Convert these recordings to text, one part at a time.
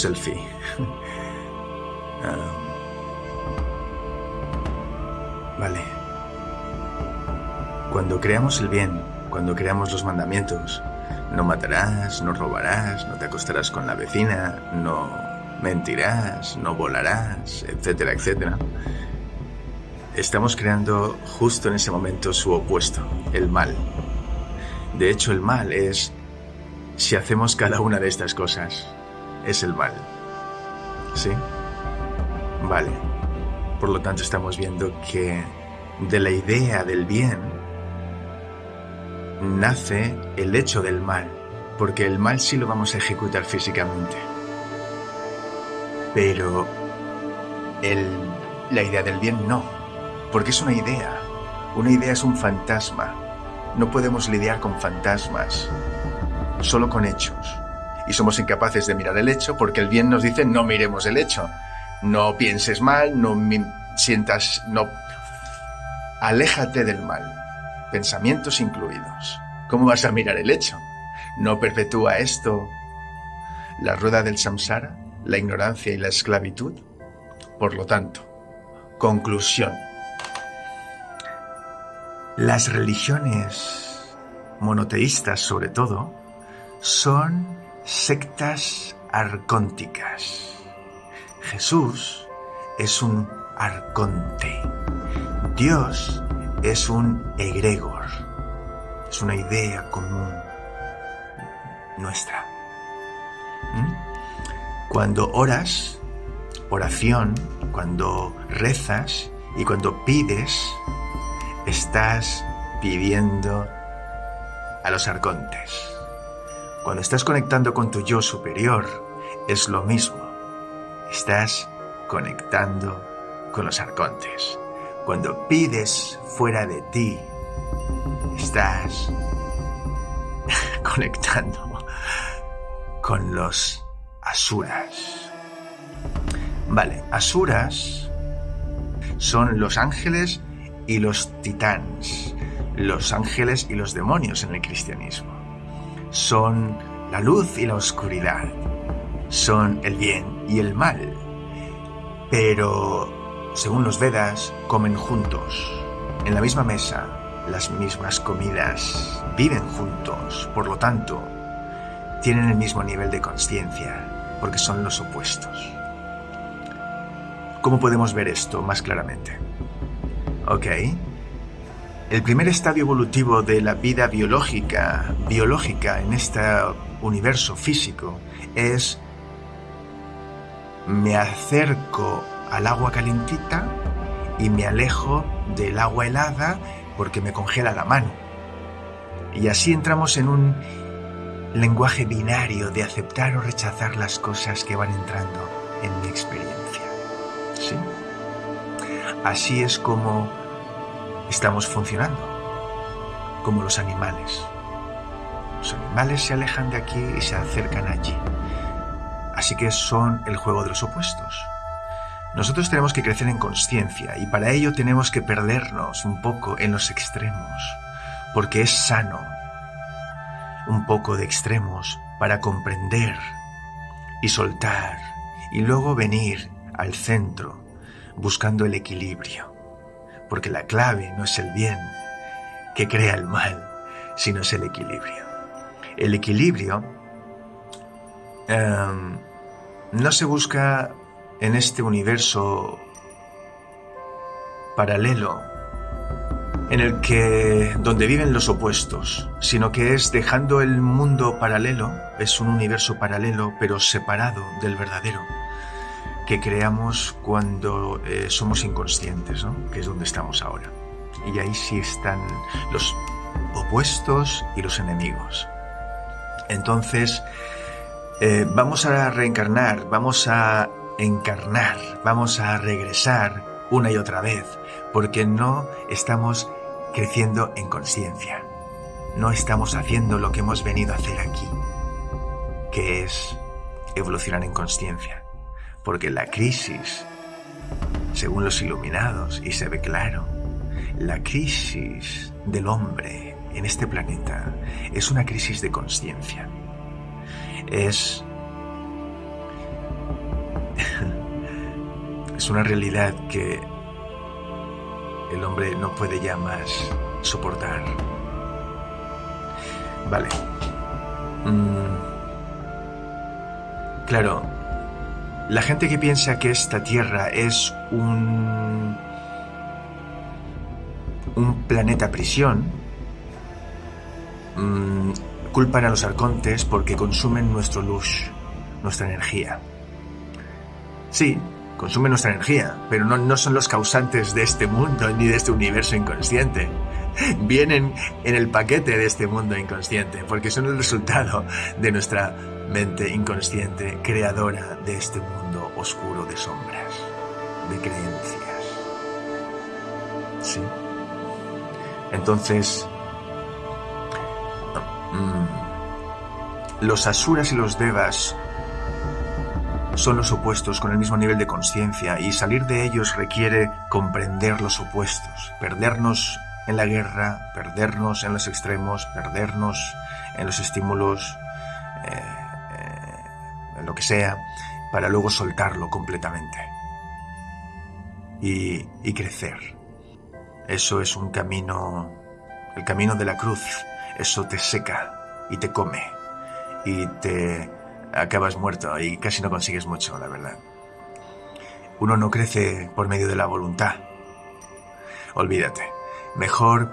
selfie. Ah, vale. Cuando creamos el bien, cuando creamos los mandamientos, no matarás, no robarás, no te acostarás con la vecina, no mentirás, no volarás, etcétera, etcétera. Estamos creando justo en ese momento su opuesto, el mal. De hecho, el mal es, si hacemos cada una de estas cosas, es el mal. ¿Sí? Vale. Por lo tanto, estamos viendo que de la idea del bien nace el hecho del mal, porque el mal sí lo vamos a ejecutar físicamente. Pero el, la idea del bien no, porque es una idea. Una idea es un fantasma. No podemos lidiar con fantasmas, solo con hechos. Y somos incapaces de mirar el hecho porque el bien nos dice no miremos el hecho. No pienses mal, no sientas, no... Aléjate del mal, pensamientos incluidos. ¿Cómo vas a mirar el hecho? ¿No perpetúa esto la rueda del samsara, la ignorancia y la esclavitud? Por lo tanto, conclusión. Las religiones monoteístas, sobre todo, son sectas arcónticas. Jesús es un arconte. Dios es un egregor. Es una idea común nuestra. ¿Mm? Cuando oras, oración, cuando rezas y cuando pides, estás pidiendo a los arcontes. Cuando estás conectando con tu yo superior, es lo mismo. Estás conectando con los arcontes. Cuando pides fuera de ti, estás conectando con los asuras. Vale, asuras son los ángeles y los titanes, los ángeles y los demonios en el cristianismo. Son la luz y la oscuridad, son el bien y el mal. Pero, según los Vedas, comen juntos, en la misma mesa, las mismas comidas, viven juntos, por lo tanto, tienen el mismo nivel de conciencia, porque son los opuestos. ¿Cómo podemos ver esto más claramente? Ok. El primer estadio evolutivo de la vida biológica, biológica en este universo físico es me acerco al agua calentita y me alejo del agua helada porque me congela la mano. Y así entramos en un lenguaje binario de aceptar o rechazar las cosas que van entrando en mi experiencia. ¿Sí? Así es como estamos funcionando, como los animales. Los animales se alejan de aquí y se acercan allí. Así que son el juego de los opuestos. Nosotros tenemos que crecer en conciencia y para ello tenemos que perdernos un poco en los extremos, porque es sano un poco de extremos para comprender y soltar y luego venir al centro buscando el equilibrio, porque la clave no es el bien que crea el mal, sino es el equilibrio. El equilibrio em, no se busca en este universo paralelo en el que donde viven los opuestos, sino que es dejando el mundo paralelo, es un universo paralelo pero separado del verdadero que creamos cuando eh, somos inconscientes, ¿no? que es donde estamos ahora. Y ahí sí están los opuestos y los enemigos. Entonces, eh, vamos a reencarnar, vamos a encarnar, vamos a regresar una y otra vez, porque no estamos creciendo en conciencia. No estamos haciendo lo que hemos venido a hacer aquí, que es evolucionar en conciencia porque la crisis, según los iluminados, y se ve claro, la crisis del hombre en este planeta es una crisis de conciencia. es es una realidad que el hombre no puede ya más soportar. Vale. Mm. Claro, la gente que piensa que esta Tierra es un un planeta prisión, mm, culpan a los arcontes porque consumen nuestro luz, nuestra energía. Sí, consumen nuestra energía, pero no, no son los causantes de este mundo ni de este universo inconsciente. Vienen en el paquete de este mundo inconsciente, porque son el resultado de nuestra mente inconsciente, creadora de este mundo oscuro de sombras, de creencias. ¿Sí? Entonces, mm, los asuras y los devas son los opuestos con el mismo nivel de conciencia y salir de ellos requiere comprender los opuestos, perdernos en la guerra, perdernos en los extremos, perdernos en los estímulos, eh, eh, en lo que sea, para luego soltarlo completamente y, y crecer. Eso es un camino, el camino de la cruz. Eso te seca y te come y te acabas muerto y casi no consigues mucho, la verdad. Uno no crece por medio de la voluntad. Olvídate. Mejor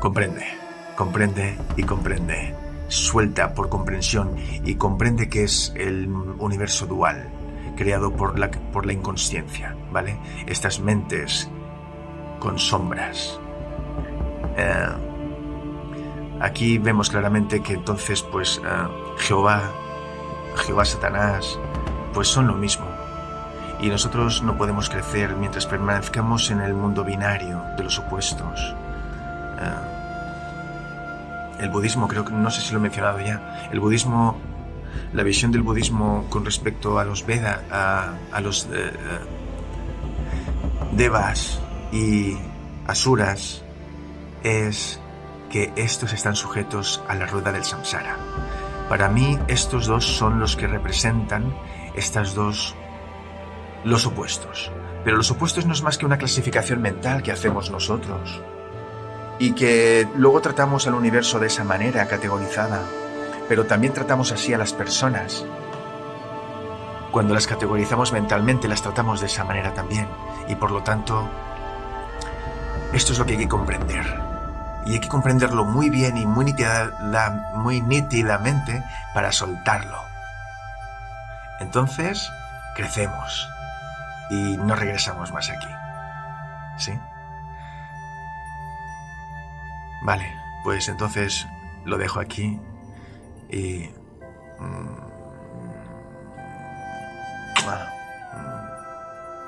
comprende, comprende y comprende. Suelta por comprensión y comprende que es el universo dual, creado por la, por la inconsciencia, ¿vale? Estas mentes con sombras. Eh, aquí vemos claramente que entonces, pues, eh, Jehová, Jehová Satanás, pues son lo mismo. Y nosotros no podemos crecer mientras permanezcamos en el mundo binario de los opuestos. Eh, el budismo, creo que no sé si lo he mencionado ya, el budismo, la visión del budismo con respecto a los Vedas, a, los Devas, y Asuras es que estos están sujetos a la rueda del samsara. Para mí estos dos son los que representan estas dos los opuestos. Pero los opuestos no es más que una clasificación mental que hacemos nosotros y que luego tratamos al universo de esa manera categorizada, pero también tratamos así a las personas. Cuando las categorizamos mentalmente las tratamos de esa manera también y por lo tanto esto es lo que hay que comprender. Y hay que comprenderlo muy bien y muy, muy nítidamente para soltarlo. Entonces, crecemos y no regresamos más aquí. ¿Sí? Vale, pues entonces lo dejo aquí y... Mm,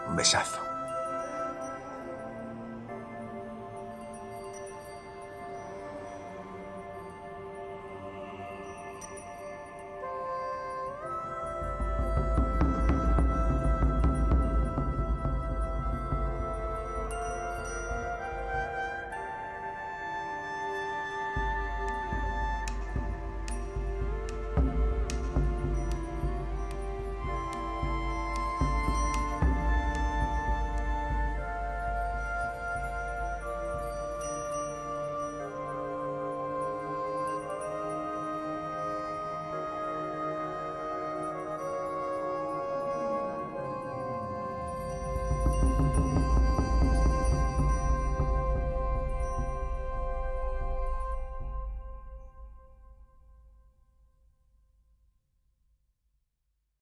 un besazo.